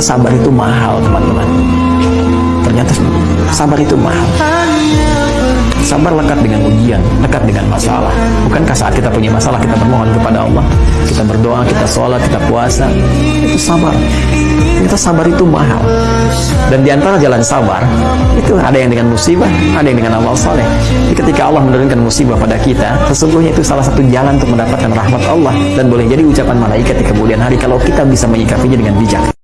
ternyata sabar itu mahal teman-teman ternyata sabar itu mahal Sabar lekat dengan ujian, lekat dengan masalah. Bukankah saat kita punya masalah kita bermohon kepada Allah, kita berdoa, kita sholat, kita puasa, itu sabar. Kita sabar itu mahal. Dan di antara jalan sabar itu ada yang dengan musibah, ada yang dengan amal soleh. Jadi ketika Allah menurunkan musibah pada kita, sesungguhnya itu salah satu jalan untuk mendapatkan rahmat Allah dan boleh jadi ucapan malaikat di kemudian hari kalau kita bisa menyikapinya dengan bijak.